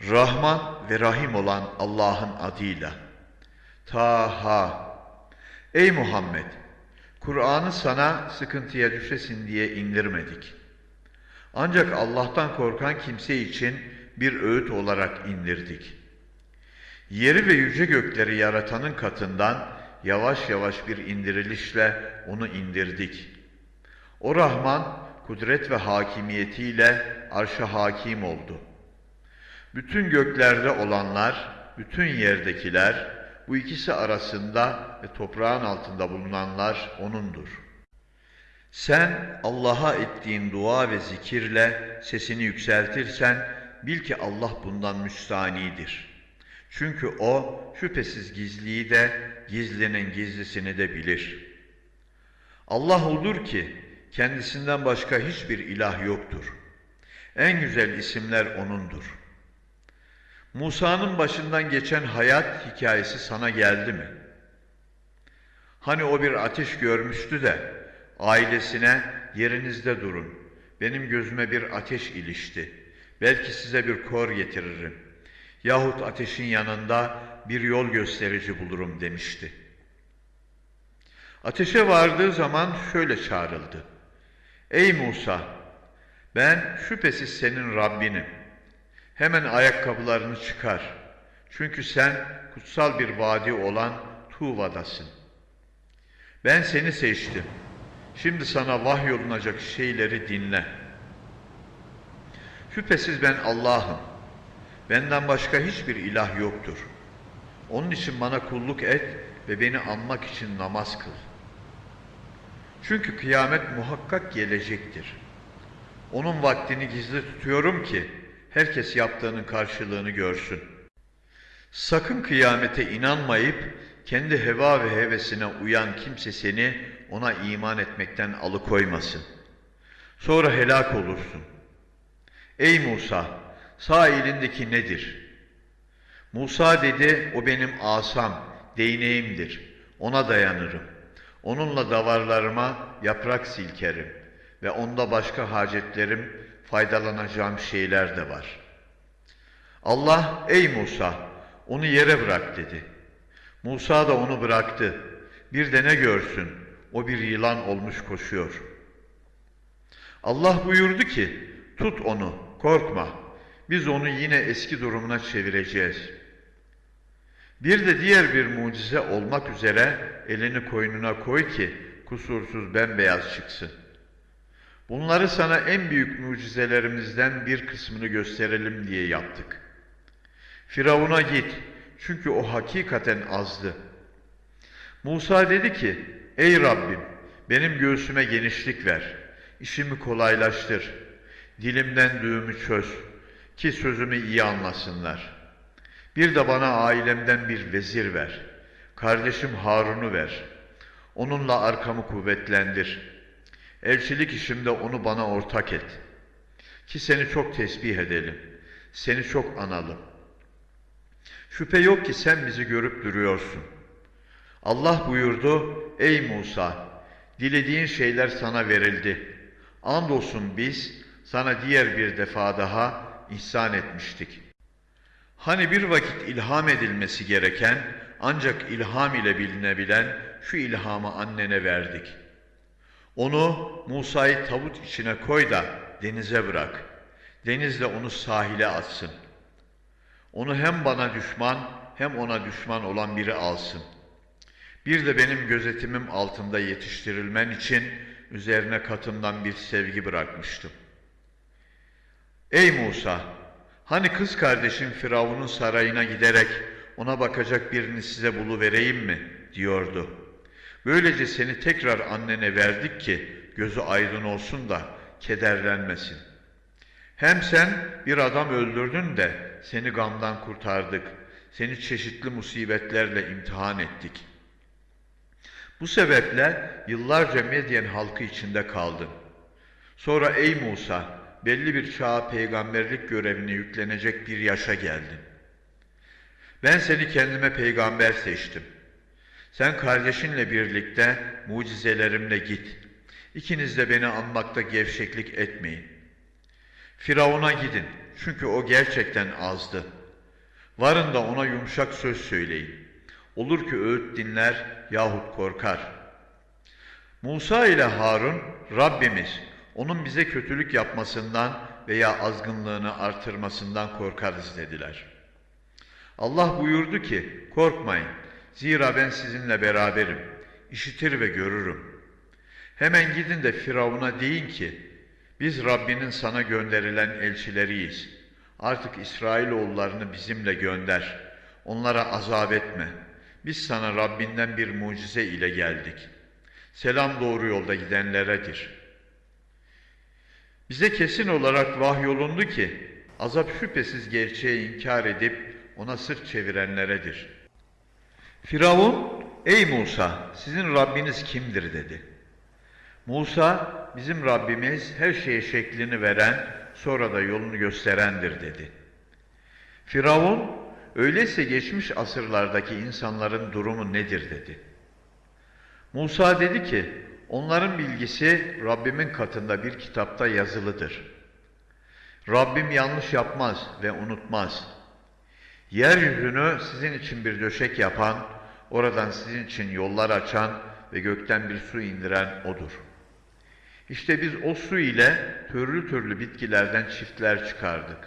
Rahman ve Rahim olan Allah'ın adıyla. Taha. Ey Muhammed! Kur'an'ı sana sıkıntıya düşesin diye indirmedik. Ancak Allah'tan korkan kimse için bir öğüt olarak indirdik. Yeri ve yüce gökleri yaratanın katından yavaş yavaş bir indirilişle onu indirdik. O Rahman kudret ve hakimiyetiyle arşa hakim oldu. Bütün göklerde olanlar, bütün yerdekiler, bu ikisi arasında ve toprağın altında bulunanlar O'nundur. Sen Allah'a ettiğin dua ve zikirle sesini yükseltirsen bil ki Allah bundan müstanidir. Çünkü O şüphesiz gizliyi de gizlinin gizlisini de bilir. Allah odur ki kendisinden başka hiçbir ilah yoktur. En güzel isimler O'nundur. Musa'nın başından geçen hayat hikayesi sana geldi mi? Hani o bir ateş görmüştü de ailesine yerinizde durun. Benim gözüme bir ateş ilişti. Belki size bir kor getiririm. Yahut ateşin yanında bir yol gösterici bulurum demişti. Ateşe vardığı zaman şöyle çağrıldı. Ey Musa! Ben şüphesiz senin Rabbinim. Hemen ayakkabılarını çıkar. Çünkü sen kutsal bir vadi olan Tuva'dasın. Ben seni seçtim. Şimdi sana vahyolunacak şeyleri dinle. Şüphesiz ben Allah'ım. Benden başka hiçbir ilah yoktur. Onun için bana kulluk et ve beni anmak için namaz kıl. Çünkü kıyamet muhakkak gelecektir. Onun vaktini gizli tutuyorum ki herkes yaptığının karşılığını görsün. Sakın kıyamete inanmayıp kendi heva ve hevesine uyan kimse seni ona iman etmekten alıkoymasın. Sonra helak olursun. Ey Musa, sağ elindeki nedir? Musa dedi, o benim asam, değneğimdir. Ona dayanırım. Onunla davarlarıma yaprak silkerim ve onda başka hacetlerim, faydalanacağım şeyler de var. Allah, ey Musa, onu yere bırak dedi. Musa da onu bıraktı. Bir de ne görsün, o bir yılan olmuş koşuyor. Allah buyurdu ki, tut onu, korkma. Biz onu yine eski durumuna çevireceğiz. Bir de diğer bir mucize olmak üzere elini koynuna koy ki kusursuz bembeyaz çıksın. Bunları sana en büyük mucizelerimizden bir kısmını gösterelim diye yaptık. Firavun'a git çünkü o hakikaten azdı. Musa dedi ki, ey Rabbim benim göğsüme genişlik ver, işimi kolaylaştır, dilimden düğümü çöz ki sözümü iyi anlasınlar. Bir de bana ailemden bir vezir ver, kardeşim Harun'u ver, onunla arkamı kuvvetlendir.'' Elçilik işimde onu bana ortak et. Ki seni çok tesbih edelim. Seni çok analım. Şüphe yok ki sen bizi görüp duruyorsun. Allah buyurdu, ey Musa, dilediğin şeyler sana verildi. Andolsun biz sana diğer bir defa daha ihsan etmiştik. Hani bir vakit ilham edilmesi gereken ancak ilham ile bilinebilen şu ilhamı annene verdik.'' Onu Musa'yı tabut içine koy da denize bırak. Denizle onu sahile atsın. Onu hem bana düşman hem ona düşman olan biri alsın. Bir de benim gözetimim altında yetiştirilmen için üzerine katımdan bir sevgi bırakmıştım. Ey Musa! Hani kız kardeşin Firavun'un sarayına giderek ona bakacak birini size bulu vereyim mi? diyordu. Böylece seni tekrar annene verdik ki gözü aydın olsun da kederlenmesin. Hem sen bir adam öldürdün de seni gamdan kurtardık. Seni çeşitli musibetlerle imtihan ettik. Bu sebeple yıllarca Medyen halkı içinde kaldın. Sonra ey Musa, belli bir çağa peygamberlik görevine yüklenecek bir yaşa geldin. Ben seni kendime peygamber seçtim.'' Sen kardeşinle birlikte mucizelerimle git. İkiniz de beni anmakta gevşeklik etmeyin. Firavun'a gidin Çünkü o gerçekten azdı. Varın da ona yumuşak söz söyleyin. Olur ki öğüt dinler yahut korkar. Musa ile Harun Rabbimiz onun bize kötülük yapmasından veya azgınlığını artırmasından korkarız dediler. Allah buyurdu ki korkmayın zira ben sizinle beraberim işitir ve görürüm. Hemen gidin de Firavun'a deyin ki biz Rabbinin sana gönderilen elçileriyiz. Artık İsrailoğullarını bizimle gönder. Onlara azap etme. Biz sana Rabbinden bir mucize ile geldik. Selam doğru yolda gidenleredir. Bize kesin olarak vahyolundu ki azap şüphesiz gerçeği inkar edip ona sırt çevirenleredir. Firavun, ey Musa sizin Rabbiniz kimdir dedi. Musa, bizim Rabbimiz her şeye şeklini veren, sonra da yolunu gösterendir dedi. Firavun, öyleyse geçmiş asırlardaki insanların durumu nedir dedi. Musa dedi ki, onların bilgisi Rabbimin katında bir kitapta yazılıdır. Rabbim yanlış yapmaz ve unutmaz. Yeryüzünü sizin için bir döşek yapan, oradan sizin için yollar açan ve gökten bir su indiren O'dur. İşte biz o su ile türlü türlü bitkilerden çiftler çıkardık.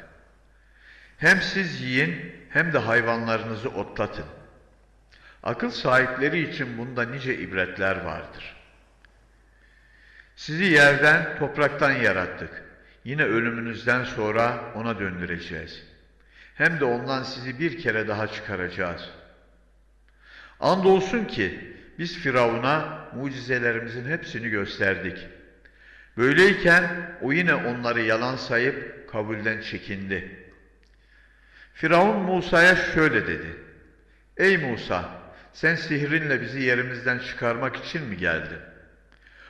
Hem siz yiyin hem de hayvanlarınızı otlatın. Akıl sahipleri için bunda nice ibretler vardır. Sizi yerden, topraktan yarattık. Yine ölümünüzden sonra ona döndüreceğiz. Hem de ondan sizi bir kere daha çıkaracağız. Andolsun ki biz Firavun'a mucizelerimizin hepsini gösterdik. Böyleyken o yine onları yalan sayıp kabulden çekindi. Firavun Musa'ya şöyle dedi. Ey Musa, sen sihrinle bizi yerimizden çıkarmak için mi geldin?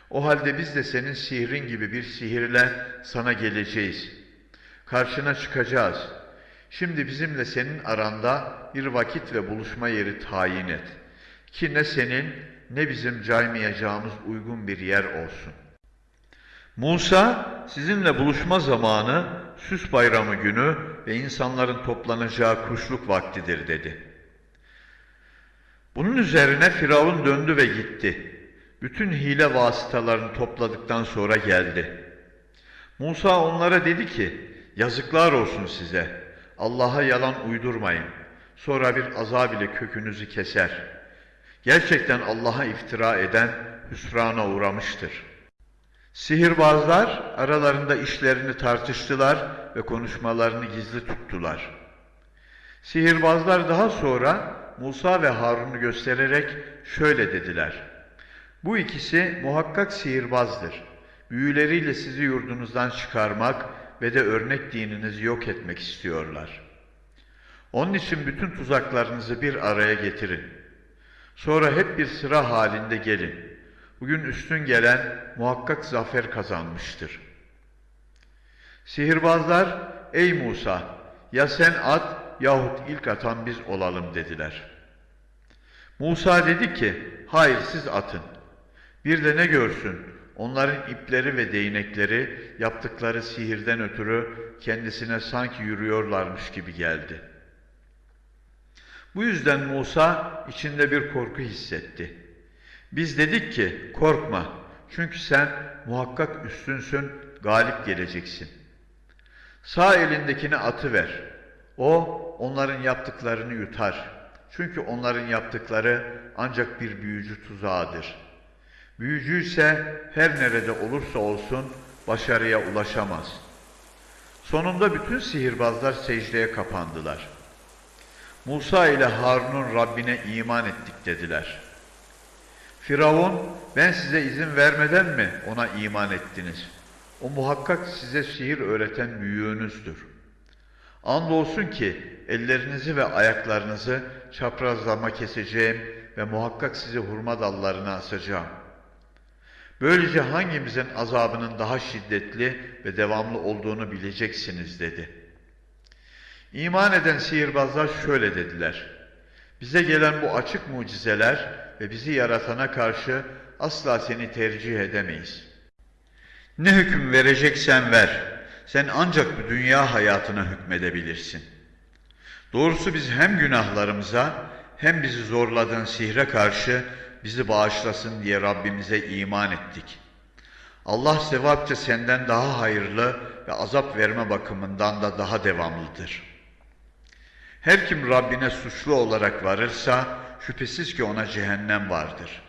O halde biz de senin sihrin gibi bir sihirle sana geleceğiz. Karşına çıkacağız. Şimdi bizimle senin aranda bir vakit ve buluşma yeri tayin et. Ki ne senin ne bizim caymayacağımız uygun bir yer olsun. Musa sizinle buluşma zamanı süs bayramı günü ve insanların toplanacağı kuşluk vaktidir dedi. Bunun üzerine Firavun döndü ve gitti. Bütün hile vasıtalarını topladıktan sonra geldi. Musa onlara dedi ki, yazıklar olsun size. Allah'a yalan uydurmayın. Sonra bir azab ile kökünüzü keser. Gerçekten Allah'a iftira eden hüsrana uğramıştır. Sihirbazlar aralarında işlerini tartıştılar ve konuşmalarını gizli tuttular. Sihirbazlar daha sonra Musa ve Harun'u göstererek şöyle dediler. Bu ikisi muhakkak sihirbazdır. Büyüleriyle sizi yurdunuzdan çıkarmak ve de örnek dininizi yok etmek istiyorlar. Onun için bütün tuzaklarınızı bir araya getirin. Sonra hep bir sıra halinde gelin. Bugün üstün gelen muhakkak zafer kazanmıştır. Sihirbazlar, ey Musa, ya sen at yahut ilk atan biz olalım dediler. Musa dedi ki, hayır siz atın. Bir de ne görsün, onların ipleri ve değnekleri yaptıkları sihirden ötürü kendisine sanki yürüyorlarmış gibi geldi. Bu yüzden Musa içinde bir korku hissetti. Biz dedik ki korkma çünkü sen muhakkak üstünsün, galip geleceksin. Sağ elindekini atı ver. O onların yaptıklarını yutar. Çünkü onların yaptıkları ancak bir büyücü tuzağıdır. Büyücü ise her nerede olursa olsun başarıya ulaşamaz. Sonunda bütün sihirbazlar secdeye kapandılar. Musa ile Harun'un Rabbine iman ettik dediler.'' Firavun, ben size izin vermeden mi ona iman ettiniz? O muhakkak size sihir öğreten büyüğünüzdür. Andolsun ki ellerinizi ve ayaklarınızı çaprazlama keseceğim ve muhakkak sizi hurma dallarına asacağım. Böylece hangimizin azabının daha şiddetli ve devamlı olduğunu bileceksiniz dedi. İman eden sihirbazlar şöyle dediler. Bize gelen bu açık mucizeler ve bizi yaratana karşı asla seni tercih edemeyiz. Ne hüküm vereceksen ver. sen ancak bu dünya hayatına hükmedebilirsin. Doğrusu biz hem günahlarımıza hem bizi zorladığın sihre karşı bizi bağışlasın diye Rabbimize iman ettik. Allah sevapça senden daha hayırlı ve azap verme bakımından da daha devamlıdır. Her kim Rabbine suçlu olarak varırsa şüphesiz ki ona cehennem vardır.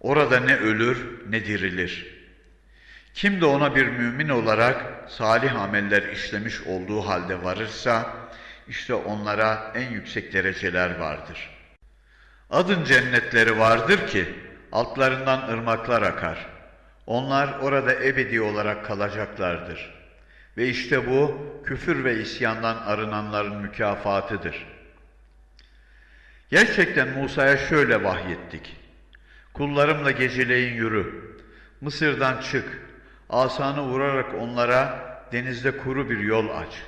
Orada ne ölür ne dirilir. Kim de ona bir mümin olarak salih ameller işlemiş olduğu halde varırsa işte onlara en yüksek dereceler vardır. Adın cennetleri vardır ki altlarından ırmaklar akar. Onlar orada ebedi olarak kalacaklardır. Ve işte bu küfür ve isyandan arınanların mükafatıdır. Gerçekten Musa'ya şöyle vahyettik. Kullarımla geceleyin yürü. Mısır'dan çık. Asanı vurarak onlara denizde kuru bir yol aç.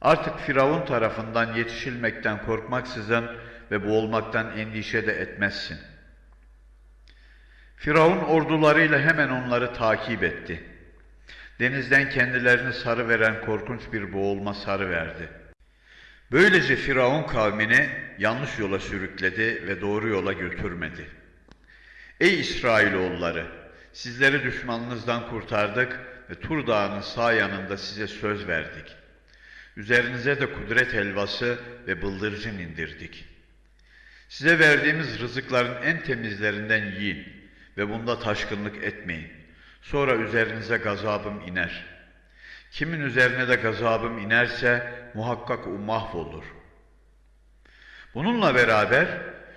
Artık Firavun tarafından yetişilmekten korkmaksızın ve boğulmaktan endişe de etmezsin. Firavun ordularıyla hemen onları takip etti. Denizden kendilerini sarı veren korkunç bir boğulma sarı verdi. Böylece Firavun kavmini yanlış yola sürükledi ve doğru yola götürmedi. Ey İsrailoğulları! Sizleri düşmanınızdan kurtardık ve Tur Dağı'nın sağ yanında size söz verdik. Üzerinize de kudret helvası ve bıldırcın indirdik. Size verdiğimiz rızıkların en temizlerinden yiyin ve bunda taşkınlık etmeyin. Sonra üzerinize gazabım iner. Kimin üzerine de gazabım inerse muhakkak o mahvolur. Bununla beraber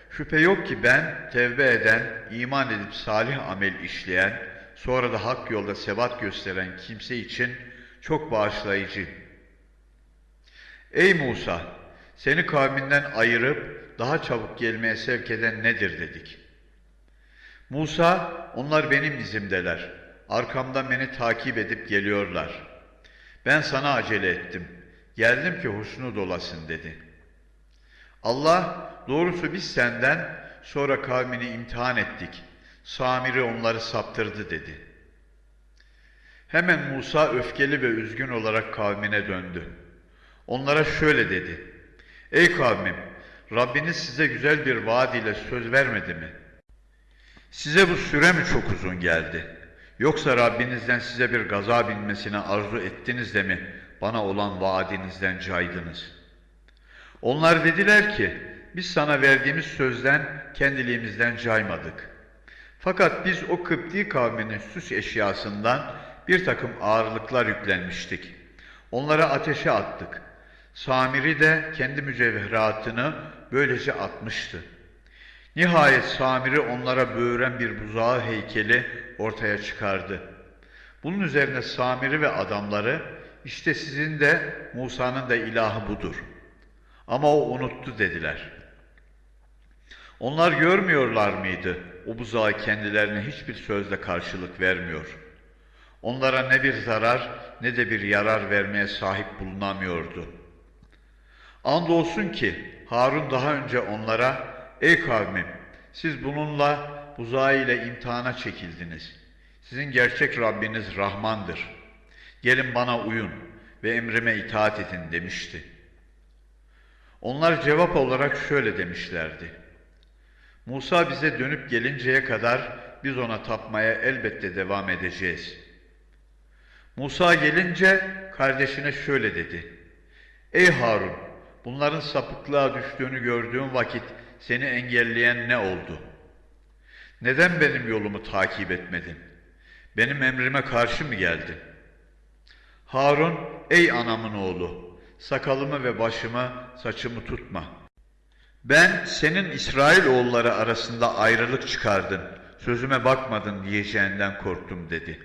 şüphe yok ki ben tevbe eden, iman edip salih amel işleyen, sonra da hak yolda sebat gösteren kimse için çok bağışlayıcı. Ey Musa! Seni kavminden ayırıp daha çabuk gelmeye sevk eden nedir dedik. Musa, onlar benim izimdeler. Arkamdan beni takip edip geliyorlar. Ben sana acele ettim. Geldim ki hoşnut olasın dedi. Allah, doğrusu biz senden sonra kavmini imtihan ettik. Samiri onları saptırdı dedi. Hemen Musa öfkeli ve üzgün olarak kavmine döndü. Onlara şöyle dedi. Ey kavmim, Rabbiniz size güzel bir vaad ile söz vermedi mi? Size bu süre mi çok uzun geldi? Yoksa Rabbinizden size bir gazap inmesine arzu ettiniz de mi bana olan vaadinizden caydınız? Onlar dediler ki, biz sana verdiğimiz sözden kendiliğimizden caymadık. Fakat biz o Kıpti kavminin süs eşyasından bir takım ağırlıklar yüklenmiştik. Onlara ateşe attık. Samiri de kendi mücevheratını böylece atmıştı. Nihayet Samiri onlara böğren bir buzağı heykeli ortaya çıkardı. Bunun üzerine Samiri ve adamları işte sizin de Musa'nın da ilahı budur. Ama o unuttu dediler. Onlar görmüyorlar mıydı? O buzağı kendilerine hiçbir sözle karşılık vermiyor. Onlara ne bir zarar ne de bir yarar vermeye sahip bulunamıyordu. Andolsun ki Harun daha önce onlara Ey kavmim siz bununla buzağı ile imtihana çekildiniz. Sizin gerçek Rabbiniz Rahmandır. Gelin bana uyun ve emrime itaat edin demişti. Onlar cevap olarak şöyle demişlerdi. Musa bize dönüp gelinceye kadar biz ona tapmaya elbette devam edeceğiz. Musa gelince kardeşine şöyle dedi. Ey Harun! Bunların sapıklığa düştüğünü gördüğüm vakit seni engelleyen ne oldu? Neden benim yolumu takip etmedin? Benim emrime karşı mı geldin? Harun, ey anamın oğlu, sakalımı ve başımı, saçımı tutma. Ben senin İsrail oğulları arasında ayrılık çıkardın, sözüme bakmadın diyeceğinden korktum dedi.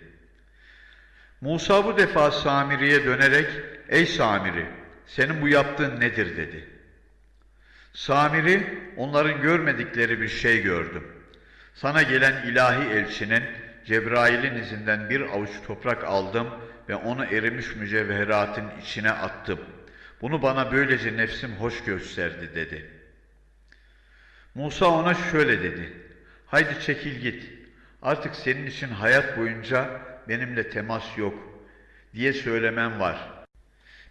Musa bu defa Samiri'ye dönerek, ey Samiri, senin bu yaptığın nedir dedi. Samiri, onların görmedikleri bir şey gördüm. Sana gelen ilahi elçinin Cebrail'in izinden bir avuç toprak aldım ve onu erimiş mücevheratın içine attım. Bunu bana böylece nefsim hoş gösterdi dedi. Musa ona şöyle dedi. Haydi çekil git. Artık senin için hayat boyunca benimle temas yok. diye söylemen var.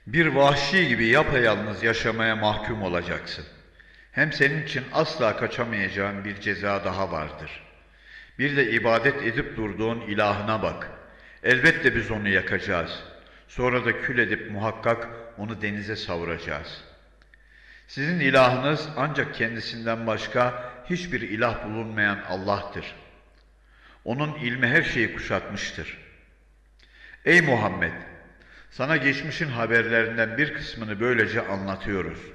Bir vahşi gibi yapayalnız yaşamaya mahkum olacaksın. Hem senin için asla kaçamayacağın bir ceza daha vardır. Bir de ibadet edip durduğun ilahına bak. Elbette biz onu yakacağız. Sonra da kül edip muhakkak onu denize savuracağız. Sizin ilahınız ancak kendisinden başka hiçbir ilah bulunmayan Allah'tır. Onun ilmi her şeyi kuşatmıştır. Ey Muhammed! Sana geçmişin haberlerinden bir kısmını böylece anlatıyoruz.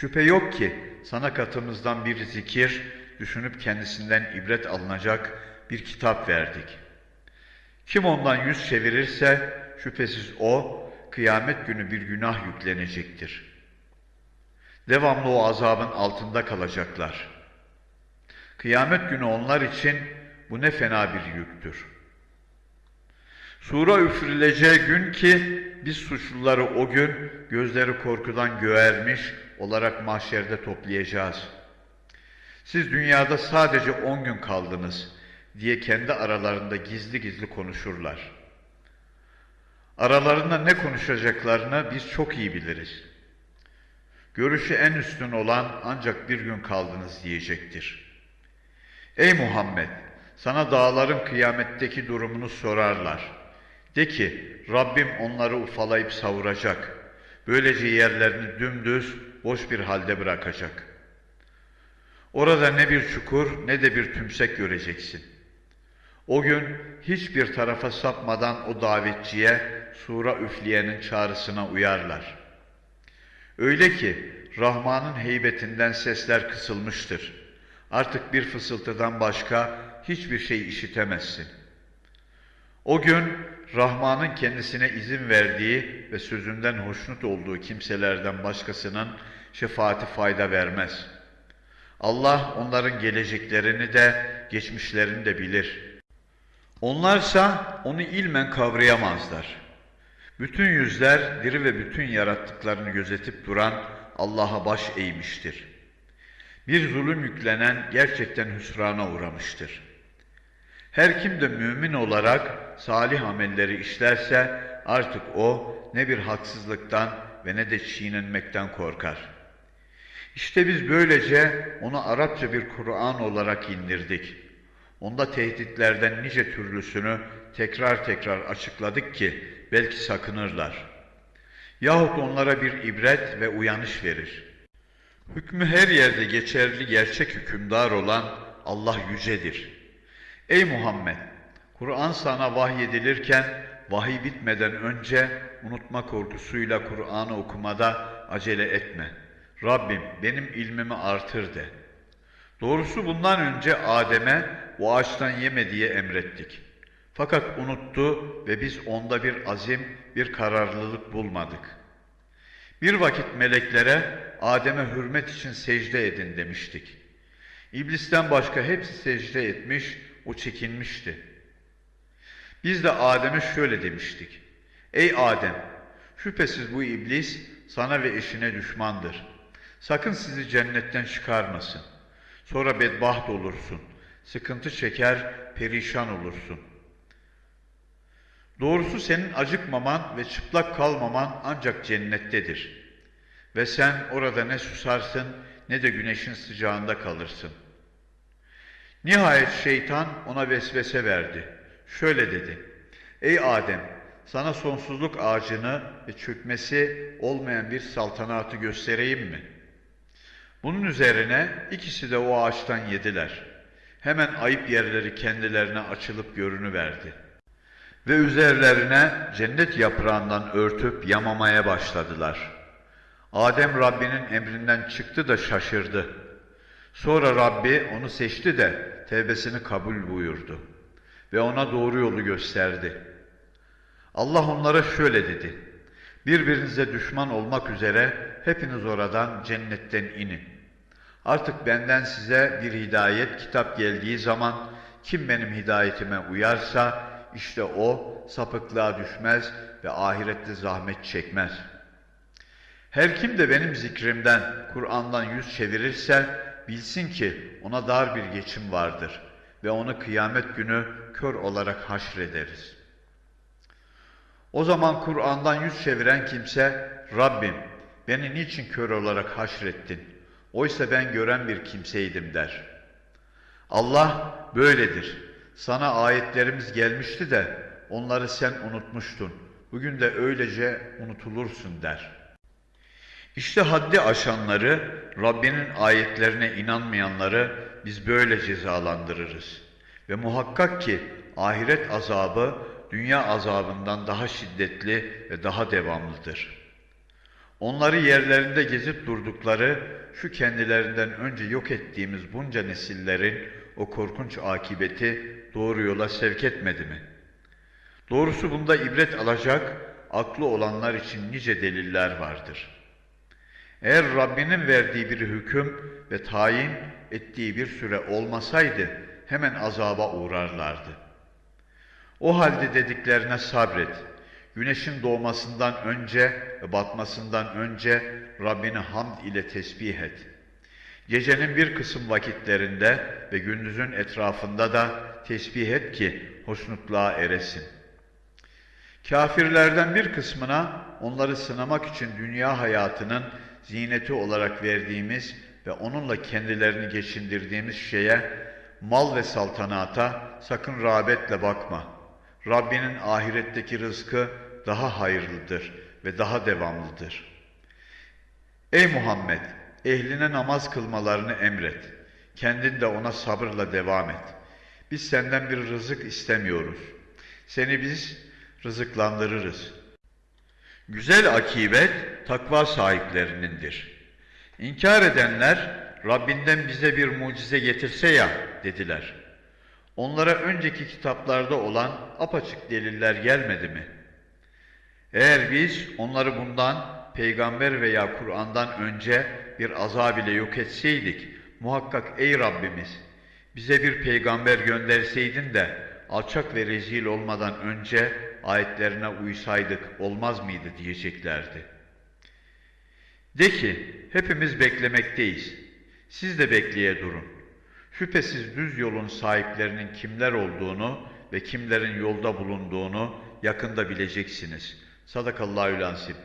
Şüphe yok ki sana katımızdan bir zikir, düşünüp kendisinden ibret alınacak bir kitap verdik. Kim ondan yüz çevirirse şüphesiz o kıyamet günü bir günah yüklenecektir. Devamlı o azabın altında kalacaklar. Kıyamet günü onlar için bu ne fena bir yüktür. Sura üfürüleceği gün ki biz suçluları o gün gözleri korkudan göğermiş olarak mahşerde toplayacağız. Siz dünyada sadece on gün kaldınız diye kendi aralarında gizli gizli konuşurlar. Aralarında ne konuşacaklarını biz çok iyi biliriz. Görüşü en üstün olan ancak bir gün kaldınız diyecektir. Ey Muhammed! Sana dağların kıyametteki durumunu sorarlar. De ki, Rabbim onları ufalayıp savuracak. Böylece yerlerini dümdüz, boş bir halde bırakacak. Orada ne bir çukur ne de bir tümsek göreceksin. O gün hiçbir tarafa sapmadan o davetçiye, sura üfleyenin çağrısına uyarlar. Öyle ki Rahman'ın heybetinden sesler kısılmıştır. Artık bir fısıltıdan başka hiçbir şey işitemezsin. O gün Rahman'ın kendisine izin verdiği ve sözünden hoşnut olduğu kimselerden başkasının şefaati fayda vermez. Allah onların geleceklerini de geçmişlerini de bilir. Onlarsa onu ilmen kavrayamazlar. Bütün yüzler diri ve bütün yarattıklarını gözetip duran Allah'a baş eğmiştir. Bir zulüm yüklenen gerçekten hüsrana uğramıştır. Her kim de mümin olarak salih amelleri işlerse artık o ne bir haksızlıktan ve ne de çiğnenmekten korkar. İşte biz böylece onu Arapça bir Kur'an olarak indirdik. Onda tehditlerden nice türlüsünü tekrar tekrar açıkladık ki belki sakınırlar. Yahut onlara bir ibret ve uyanış verir. Hükmü her yerde geçerli gerçek hükümdar olan Allah yücedir. Ey Muhammed! Kur'an sana vahyedilirken vahiy bitmeden önce unutma korkusuyla Kur'an'ı okumada acele etme. Rabbim benim ilmimi artır de. Doğrusu bundan önce Adem'e o ağaçtan yeme diye emrettik. Fakat unuttu ve biz onda bir azim, bir kararlılık bulmadık. Bir vakit meleklere Adem'e hürmet için secde edin demiştik. İblisten başka hepsi secde etmiş, o çekinmişti. Biz de Adem'e şöyle demiştik. Ey Adem! Şüphesiz bu iblis sana ve eşine düşmandır. Sakın sizi cennetten çıkarmasın. Sonra bedbaht olursun. Sıkıntı çeker, perişan olursun. Doğrusu senin acıkmaman ve çıplak kalmaman ancak cennettedir. Ve sen orada ne susarsın ne de güneşin sıcağında kalırsın. Nihayet şeytan ona vesvese verdi. Şöyle dedi. Ey Adem! Sana sonsuzluk ağacını ve çökmesi olmayan bir saltanatı göstereyim mi? Bunun üzerine ikisi de o ağaçtan yediler. Hemen ayıp yerleri kendilerine açılıp görünüverdi. Ve üzerlerine cennet yaprağından örtüp yamamaya başladılar. Adem Rabbinin emrinden çıktı da şaşırdı. Sonra Rabbi onu seçti de tevbesini kabul buyurdu ve ona doğru yolu gösterdi. Allah onlara şöyle dedi. Birbirinize düşman olmak üzere hepiniz oradan cennetten inin. Artık benden size bir hidayet kitap geldiği zaman kim benim hidayetime uyarsa işte o sapıklığa düşmez ve ahirette zahmet çekmez. Her kim de benim zikrimden, Kur'an'dan yüz çevirirse bilsin ki ona dar bir geçim vardır ve onu kıyamet günü kör olarak haşrederiz. O zaman Kur'an'dan yüz çeviren kimse, Rabbim beni niçin kör olarak haşrettin? Oysa ben gören bir kimseydim der. Allah böyledir. Sana ayetlerimiz gelmişti de onları sen unutmuştun. Bugün de öylece unutulursun der. İşte haddi aşanları, Rabbinin ayetlerine inanmayanları biz böyle cezalandırırız. Ve muhakkak ki ahiret azabı dünya azabından daha şiddetli ve daha devamlıdır. Onları yerlerinde gezip durdukları şu kendilerinden önce yok ettiğimiz bunca nesillerin o korkunç akibeti doğru yola sevk etmedi mi? Doğrusu bunda ibret alacak aklı olanlar için nice deliller vardır. Eğer Rabbinin verdiği bir hüküm ve tayin ettiği bir süre olmasaydı hemen azaba uğrarlardı. O halde dediklerine sabret. Güneşin doğmasından önce ve batmasından önce Rabbini hamd ile tesbih et. Gecenin bir kısım vakitlerinde ve gündüzün etrafında da tesbih et ki hoşnutluğa eresin. Kafirlerden bir kısmına onları sınamak için dünya hayatının zineti olarak verdiğimiz ve onunla kendilerini geçindirdiğimiz şeye, mal ve saltanata sakın rağbetle bakma. Rabbinin ahiretteki rızkı daha hayırlıdır ve daha devamlıdır. Ey Muhammed! Ehline namaz kılmalarını emret. Kendin de ona sabırla devam et. Biz senden bir rızık istemiyoruz. Seni biz rızıklandırırız. Güzel akibet takva sahiplerinindir. İnkar edenler Rabbinden bize bir mucize getirse ya dediler. Onlara önceki kitaplarda olan apaçık deliller gelmedi mi? Eğer biz onları bundan peygamber veya Kur'an'dan önce bir azab ile yok etseydik, muhakkak ey Rabbimiz bize bir peygamber gönderseydin de alçak ve rezil olmadan önce ayetlerine uysaydık olmaz mıydı diyeceklerdi. De ki hepimiz beklemekteyiz. Siz de bekleye durun. Şüphesiz düz yolun sahiplerinin kimler olduğunu ve kimlerin yolda bulunduğunu yakında bileceksiniz. Sadakallahü lansip.